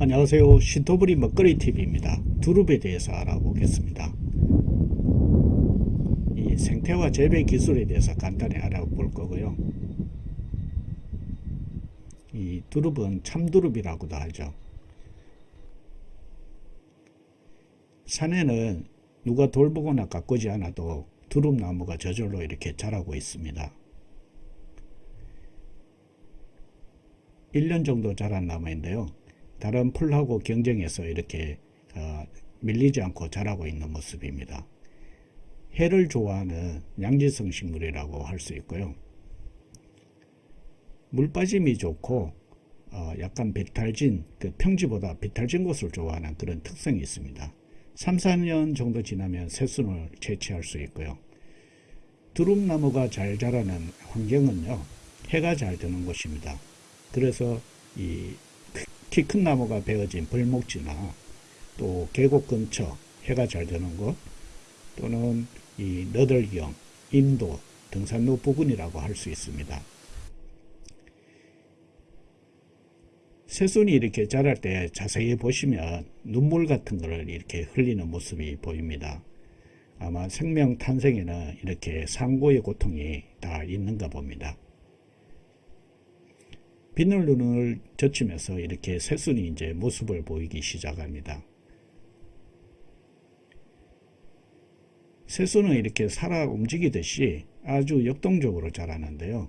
안녕하세요. 신토부리 먹거리 TV입니다. 두릅에 대해서 알아보겠습니다. 이 생태와 재배 기술에 대해서 간단히 알아볼 거고요. 이 두릅은 참두릅이라고도 하죠. 산에는 누가 돌보거나 가꾸지 않아도 두릅나무가 저절로 이렇게 자라고 있습니다. 1년 정도 자란 나무인데요 다른 풀하고 경쟁해서 이렇게 어, 밀리지 않고 자라고 있는 모습입니다. 해를 좋아하는 양지성 식물이라고 할 수 있고요. 물 빠짐이 좋고 어, 약간 비탈진, 그 평지보다 비탈진 곳을 좋아하는 그런 특성이 있습니다. 3, 4년 정도 지나면 새순을 채취할 수 있고요. 두릅나무가 잘 자라는 환경은요. 해가 잘 드는 곳입니다. 그래서 이 키 큰 나무가 베어진 벌목지나 또 계곡 근처 해가 잘 드는 곳 또는 이 너덜경, 인도, 등산로 부근이라고 할 수 있습니다. 새순이 이렇게 자랄 때 자세히 보시면 눈물 같은 것을 이렇게 흘리는 모습이 보입니다. 아마 생명 탄생에는 이렇게 상고의 고통이 다 있는가 봅니다. 비늘 눈을 젖히면서 이렇게 새순이 이제 모습을 보이기 시작합니다. 새순은 이렇게 살아 움직이듯이 아주 역동적으로 자라는데요.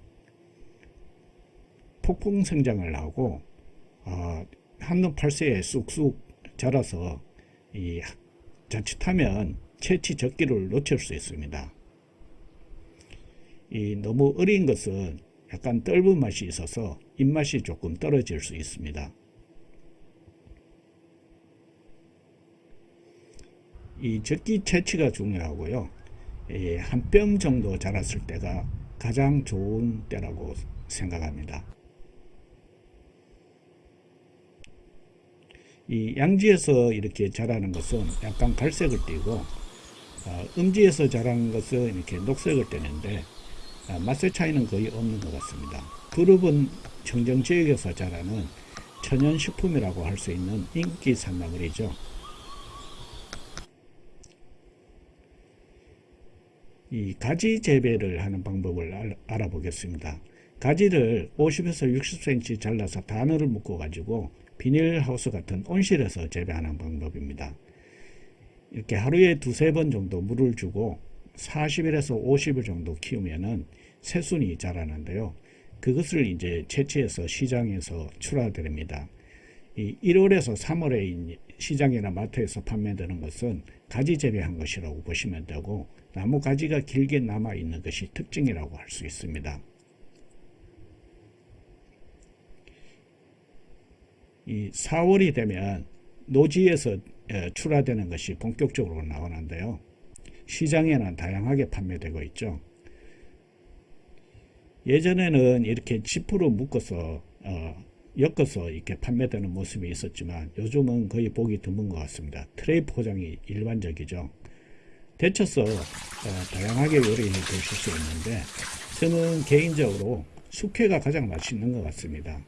폭풍 성장을 하고 어, 한눈 팔새에 쑥쑥 자라서 이 자칫하면 채취 적기를 놓칠 수 있습니다. 이 너무 어린 것은 약간 떫은 맛이 있어서 입맛이 조금 떨어질 수 있습니다. 이 적기 채취가 중요하고요. 한뼘 정도 자랐을 때가 가장 좋은 때라고 생각합니다. 이 양지에서 이렇게 자라는 것은 약간 갈색을 띠고 어, 음지에서 자라는 것은 이렇게 녹색을 띠는데 아, 맛의 차이는 거의 없는 것 같습니다. 그룹은 청정지역에서 자라는 천연식품이라고 할 수 있는 인기 산나물이죠. 이 가지 재배를 하는 방법을 알, 알아보겠습니다. 가지를 50에서 60cm 잘라서 단어를 묶어 가지고 비닐하우스 같은 온실에서 재배하는 방법입니다. 이렇게 하루에 두세 번 정도 물을 주고 40일에서 50일 정도 키우면은 새순이 자라는데요. 그것을 이제 채취해서 시장에서 출하드립니다. 이 1월에서 3월에 시장이나 마트에서 판매되는 것은 가지 재배한 것이라고 보시면 되고 나무 가지가 길게 남아 있는 것이 특징이라고 할 수 있습니다. 이 4월이 되면 노지에서 출하되는 것이 본격적으로 나오는데요. 시장에는 다양하게 판매되고 있죠. 예전에는 이렇게 지프로 묶어서 어, 엮어서 이렇게 판매되는 모습이 있었지만 요즘은 거의 보기 드문 것 같습니다. 트레이 포장이 일반적이죠. 데쳐서 어, 다양하게 요리해 드실 수 있는데 저는 개인적으로 숙회가 가장 맛있는 것 같습니다.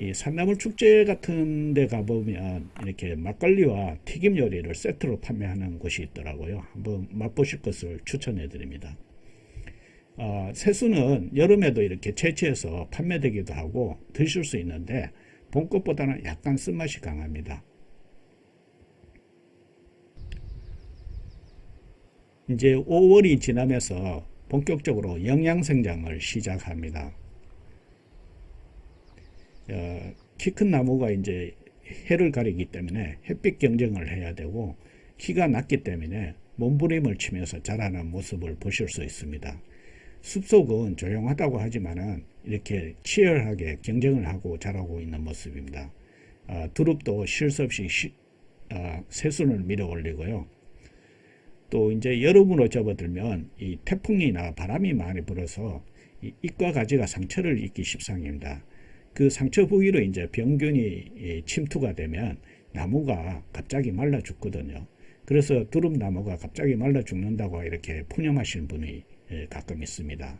이 산나물 축제 같은 데 가보면 이렇게 막걸리와 튀김 요리를 세트로 판매하는 곳이 있더라고요. 한번 맛보실 것을 추천해 드립니다. 어, 새수는 여름에도 이렇게 채취해서 판매되기도 하고 드실 수 있는데 봄 것보다는 약간 쓴맛이 강합니다. 이제 5월이 지나면서 본격적으로 영양생장을 시작합니다. 어, 키큰 나무가 이제 해를 가리기 때문에 햇빛 경쟁을 해야 되고 키가 낮기 때문에 몸부림을 치면서 자라는 모습을 보실 수 있습니다. 숲속은 조용하다고 하지만은 이렇게 치열하게 경쟁을 하고 자라고 있는 모습입니다. 어, 두릅도 쉴 수 없이 시, 어, 새순을 밀어 올리고요. 또 이제 여름으로 접어들면 이 태풍이나 바람이 많이 불어서 이 잎과 가지가 상처를 입기 십상입니다. 그 상처 부위로 이제 병균이 침투가 되면 나무가 갑자기 말라 죽거든요. 그래서 두릅나무가 갑자기 말라 죽는다고 이렇게 푸념하시는 분이 예, 가끔 있습니다.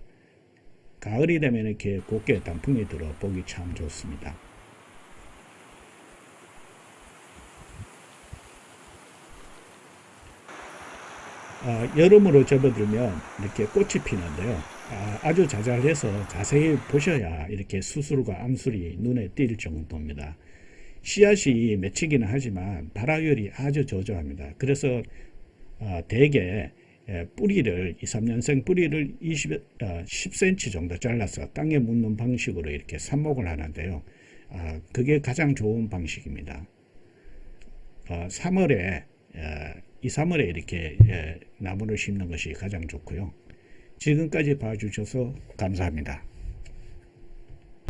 가을이 되면 이렇게 곱게 단풍이 들어 보기 참 좋습니다. 아, 여름으로 접어들면 이렇게 꽃이 피는데요. 아, 주 자잘해서 자세히 보셔야 이렇게 수술과 암술이 눈에 띌 정도입니다. 씨앗이 맺히기는 하지만 발화율이 아주 저조합니다. 그래서 어, 대개 예, 뿌리를 2, 3년생 뿌리를 20, 어, 10cm 정도 잘라서 땅에 묻는 방식으로 이렇게 삽목을 하는데요. 아, 그게 가장 좋은 방식입니다. 어, 3월에 2, 3월에 이렇게 예, 나무를 심는 것이 가장 좋고요. 지금까지 봐주셔서 감사합니다.